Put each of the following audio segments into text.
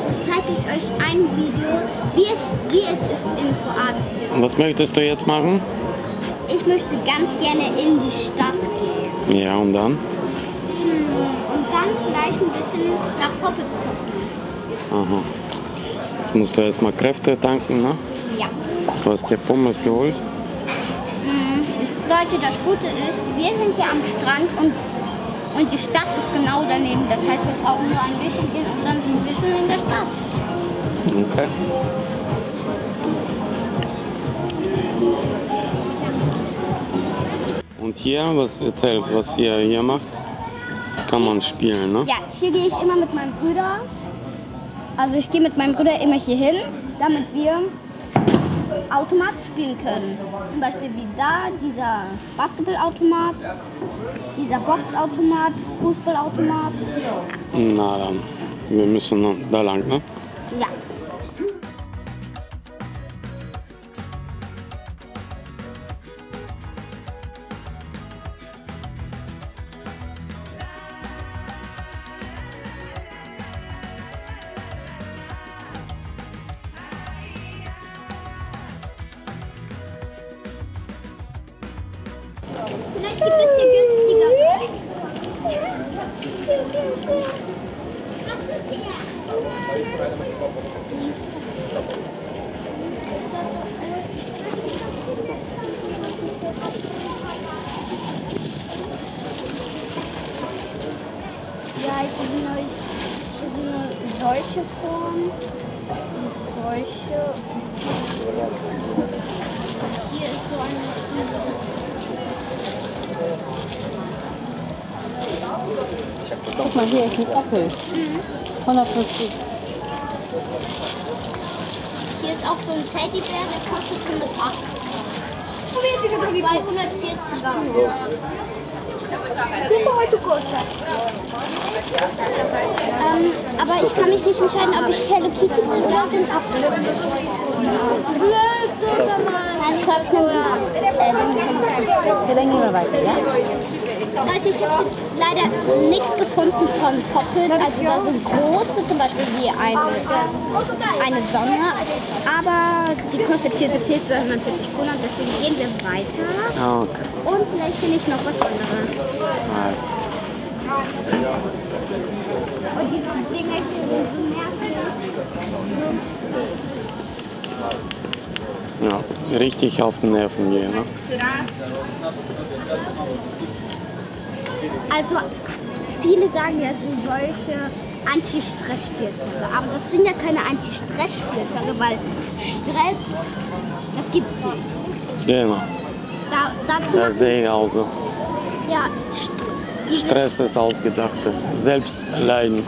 heute zeige ich euch ein Video, wie es, wie es ist in Kroatien. Was möchtest du jetzt machen? Ich möchte ganz gerne in die Stadt gehen. Ja, und dann? Und dann vielleicht ein bisschen nach Poppets gucken. Aha. Jetzt musst du erstmal Kräfte tanken, ne? Ja. Du hast dir Pommes geholt. Leute, das Gute ist, wir sind hier am Strand und, und die Stadt ist genau daneben. Das heißt, wir brauchen nur ein bisschen gehen und dann sind wir schon in der Stadt. Okay. Und hier, was erzählt, was ihr hier macht? Kann man spielen, ne? Ja, hier gehe ich immer mit meinem Bruder. Also ich gehe mit meinem Bruder immer hier hin, damit wir Automat spielen können. Zum Beispiel wie da, dieser Basketballautomat, dieser Boxautomat, Fußballautomat. Na dann, wir müssen da lang, ne? Ja. Ja, hier sind, euch, solche Formen und solche. Hier ist so eine Guck mal, hier ist ein Apfel. 150. Hier ist auch so ein Teddybär, der kostet 108. 240 Euro. Ähm, aber ich kann mich nicht entscheiden, ob ich Hello Kitty will oder so ein Apfel. Nein, ich glaube, ich nehme den Apfel. Äh, den Hello Ja, dann gehen wir weiter, ja? Leute, ich habe leider nichts gefunden von Poppet. Also da sind große, zum Beispiel wie eine, eine Sonne. Aber die kostet viel zu viel, 240 Kronen. Deswegen gehen wir weiter. Ah, okay. Und vielleicht finde ich noch was anderes. Alles. Und diese Dinger hier sind so nervig. Ja, richtig auf den Nerven gehen, ne? Also viele sagen ja so solche Anti-Stress-Spielzeuge. Aber das sind ja keine Anti-Stress-Spielzeuge, weil Stress, das gibt's nicht. Genau. Da, dazu Das sehe ich auch so. ja, Stress ist ausgedachte. Selbstleiden.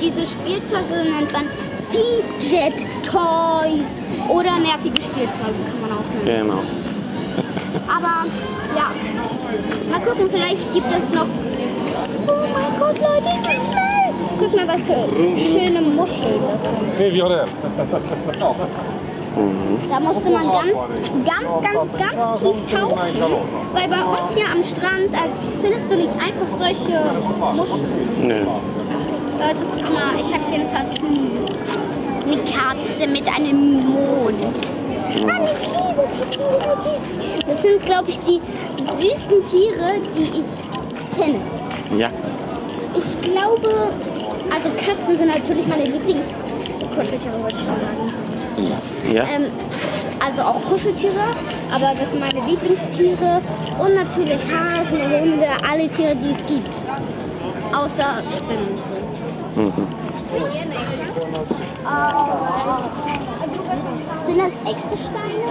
diese Spielzeuge nennt man Fidget Toys oder nervige Spielzeuge kann man auch nennen. Genau. Aber ja, mal gucken, vielleicht gibt es noch. Oh mein Gott, Leute, ich bin schnell. Guck mal, was für schöne Muscheln das sind. Da musste man ganz, ganz, ganz, ganz tief tauchen, weil bei uns hier am Strand äh, findest du nicht einfach solche Muscheln. Nee. Leute, guck mal, ich habe hier ein Tattoo. Eine Katze mit einem Mond. Ich liebe. Das sind, glaube ich, die süßesten Tiere, die ich kenne. Ja. Ich glaube, also Katzen sind natürlich meine Lieblingskuscheltiere, wollte ich schon sagen. Ja. Ähm, also auch Kuscheltiere, aber das sind meine Lieblingstiere. Und natürlich Hasen, Hunde, alle Tiere, die es gibt. Außer Spinnen. Mhm. Sind das echte Steine?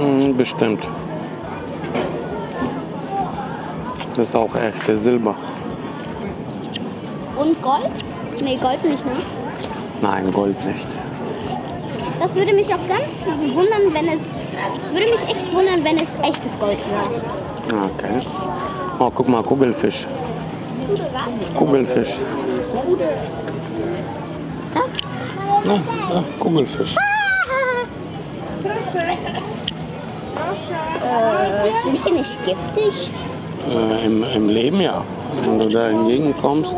Hm, Bestimmt. Das ist auch echte Silber. Und Gold? Nee, Gold nicht, ne? Nein, Gold nicht. Das würde mich auch ganz wundern, wenn es. Würde mich echt wundern, wenn es echtes Gold wäre. Okay. Oh, guck mal, Kugelfisch. Kugelfisch. Das? Ja, ja, Kugelfisch. Äh, sind sie nicht giftig? Äh, im, Im Leben ja. wenn du da entgegenkommst,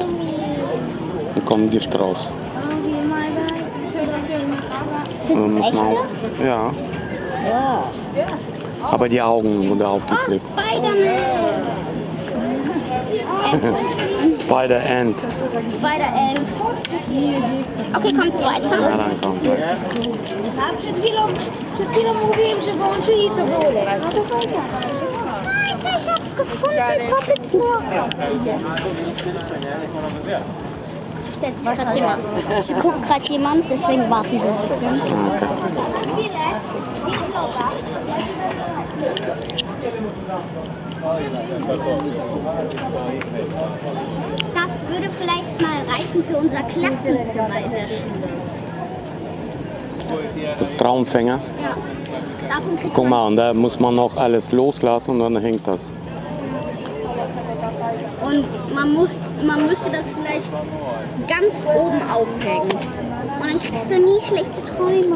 dann kommt Gift raus. Sind das echte? auch, ja. Aber die Augen wurden Oh, aufgeklebt. Spider-Man. Spider-Ant. Spider-Ant. Okay, kommt weiter. Ja, dann kommt das. A przed chwilą, przed chwilą mówiłem, że włączyli to było. No to. Alter, ich hab's gefunden. Poppets noch. Stellt sich gerade jemand. Sie guckt gerade jemand, deswegen warten wir ein bisschen. Okay. Das würde vielleicht mal reichen für unser Klassenzimmer in der Schule. Das Traumfänger. Ja. Guck mal, und da muss man noch alles loslassen und dann hängt das. Und man, muss, man müsste das vielleicht ganz oben aufhängen. Und dann kriegst du nie schlechte Träume.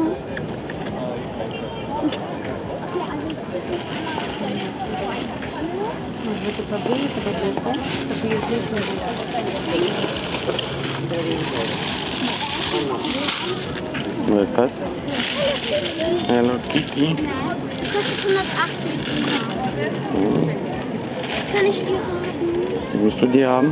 Was? Hello Kitty. Die kostet 180 Euro. Kann ich die haben? Willst du die haben?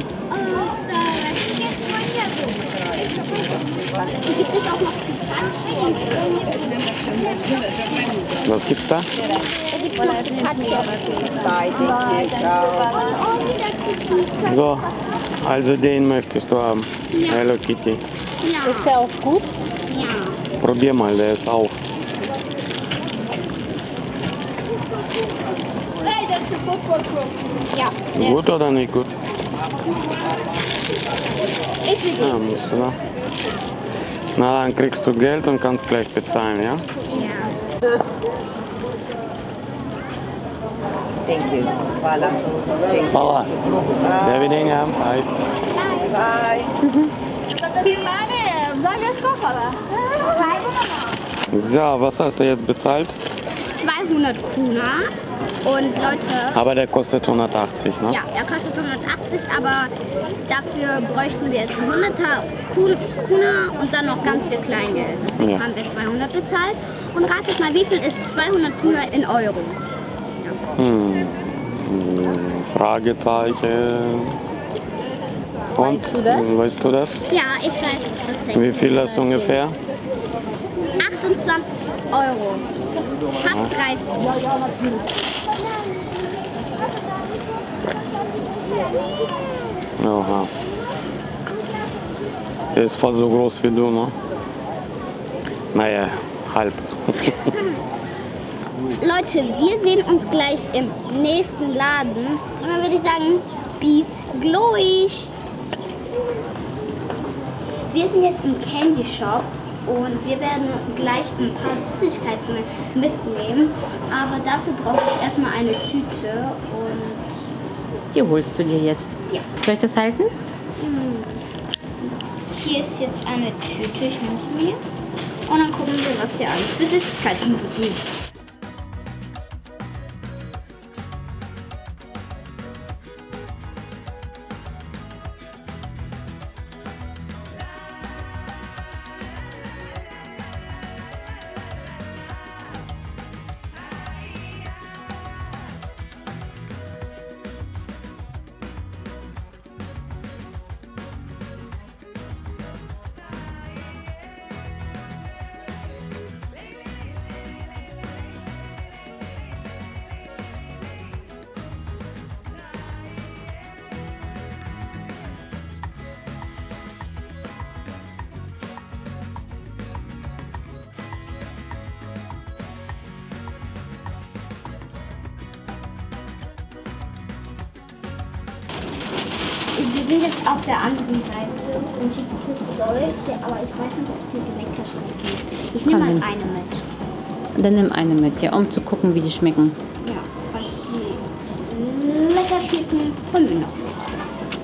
Was gibt's da? Da gibt es noch Pikachu. So, also den möchtest du haben. Hello Kitty. Ja, Ist der auch gut? Ja. Probier mal, der ist auf. Ja, der Gut oder nicht gut? ist wie Ja, musst du da. Na, dann kriegst du Geld und kannst gleich bezahlen, ja? Ja. Thank you. Voilà. Thank you. Fala. David Ingham. Hi. Bye. So, was hast du jetzt bezahlt? 200 Kuna. Und Leute, Aber der kostet 180, ne? ja, er kostet 180, aber dafür bräuchten wir jetzt einen 100er Kun- Kuna und dann noch ganz viel Kleingeld. Deswegen Ja. haben wir 200 bezahlt. Und ratet mal, wie viel ist 200 Kuna in Euro? Fragezeichen. Und? Weißt du das? Weißt du das? Ja, ich weiß es tatsächlich. Wie viel das ungefähr? 28 Euro. Fast 30. Aha. Der ist fast so groß wie du, ne? Naja, halb. Leute, wir sehen uns gleich im nächsten Laden. Und dann würde ich sagen, bis gleich. Wir sind jetzt im Candy Shop und wir werden gleich ein paar Süßigkeiten mitnehmen. Aber dafür brauche ich erstmal eine Tüte und Die holst du dir jetzt. ja. Soll ich das halten? Hier ist jetzt eine Tüte, ich nehme sie mir. Und dann gucken wir, was hier alles für Süßigkeiten so gibt. Wir sind jetzt auf der anderen Seite und hier gibt es solche, aber ich weiß nicht, ob diese lecker schmecken. Ich nehme mal eine mit. Dann nimm eine mit, ja, um zu gucken, wie die schmecken. Ja, falls die lecker schmecken, holen wir noch.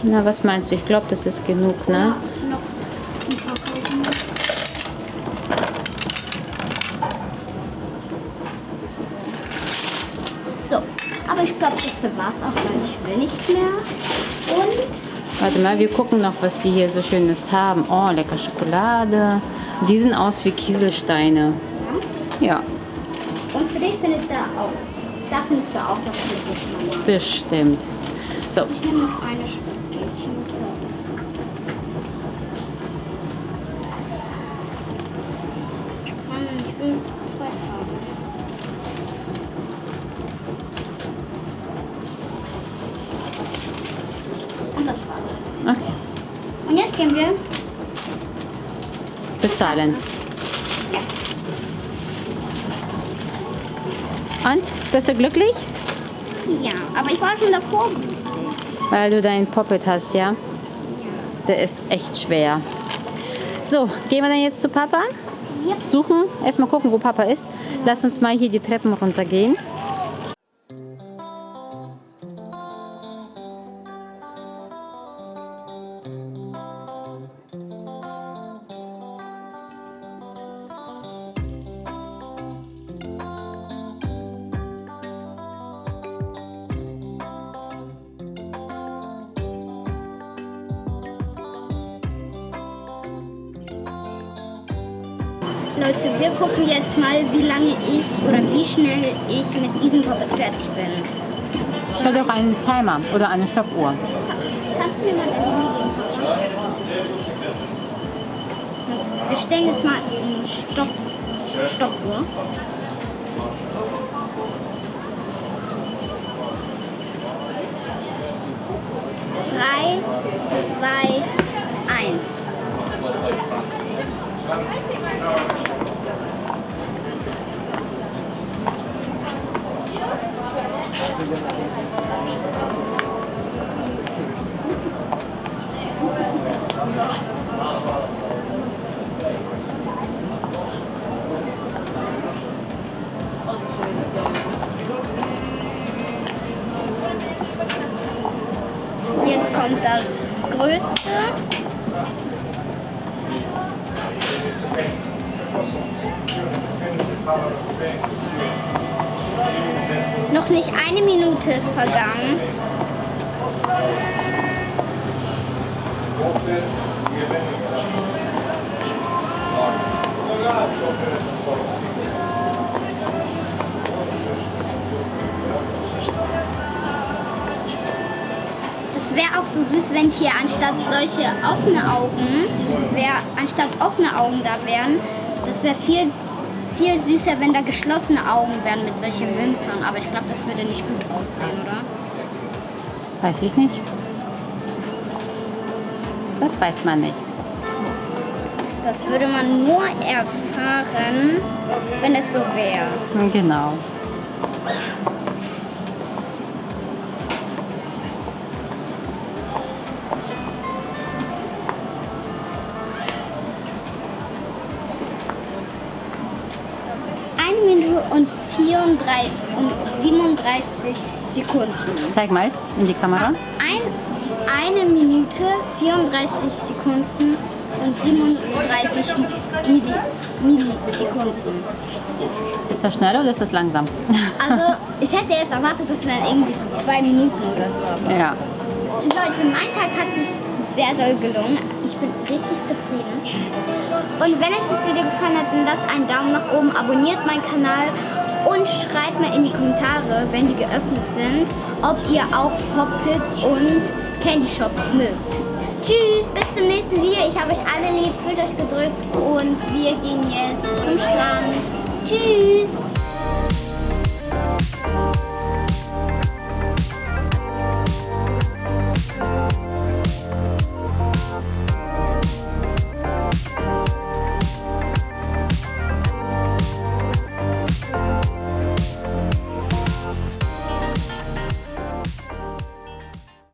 Na, was meinst du? Ich glaube, das ist genug, ne? Ja, noch ein paar kaufen. So, aber ich ich glaube, das war's auch, weil ich will nicht mehr. Und Warte mal, wir gucken noch, was die hier so Schönes haben. Oh, lecker Schokolade. Die sehen aus wie Kieselsteine. Ja, Und für dich findet da auch. Da findest du auch dich, Mama. bestimmt. So, Ich nehme noch eine Spaghetti. Mama, ich will zwei Farben. Und das war's. okay. Und jetzt gehen wir. Bezahlen. Ja. Und? Bist du glücklich? Ja, aber ich war schon davor glücklich. Weil du deinen Poppet hast, ja? Der ist echt schwer. So, gehen wir dann jetzt zu Papa? Yep. Suchen, erstmal gucken, wo Papa ist. Lass uns mal hier die Treppen runtergehen. Leute, wir gucken jetzt mal, wie lange ich oder wie schnell ich mit diesem Puppet fertig bin. Stell doch einen Timer oder eine Stoppuhr. Kannst du mir mal dein Handy geben? Wir stellen jetzt mal eine Stopp Stoppuhr. Drei, zwei, eins. Jetzt kommt das größte. Noch nicht eine Minute ist vergangen. Das wäre auch so süß, wenn hier anstatt solche offene Augen, wär, anstatt offene Augen da wären. Das wäre viel, viel süßer, wenn da geschlossene Augen wären mit solchen Wimpern. Aber ich glaube, das würde nicht gut aussehen, oder? Weiß ich nicht. Das weiß man nicht. Das würde man nur erfahren, wenn es so wäre. Genau. 34 und 37 Sekunden. Zeig mal in die Kamera. Eins, eine Minute, 34 Sekunden und 37 Milli, Millisekunden. Ist das schnell oder ist das langsam? Also ich hätte jetzt erwartet, das wären irgendwie so zwei Minuten oder so. ja. Leute, mein Tag hat sich sehr doll gelungen. Ich bin richtig zufrieden. Und wenn euch das Video gefallen hat, dann lasst einen Daumen nach oben, abonniert meinen Kanal und schreibt mir in die Kommentare, wenn die geöffnet sind, ob ihr auch Pop-Pits und Candy Shops mögt. Tschüss, bis zum nächsten Video. Ich habe euch alle lieb, fühlt euch gedrückt und wir gehen jetzt zum Strand. Tschüss.